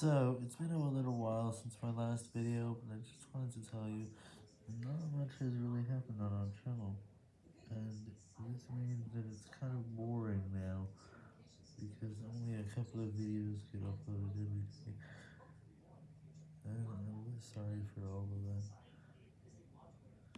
So, it's been a little while since my last video, but I just wanted to tell you, not much has really happened on our channel, and this means that it's kind of boring now, because only a couple of videos get uploaded every day, and I'm really sorry for all.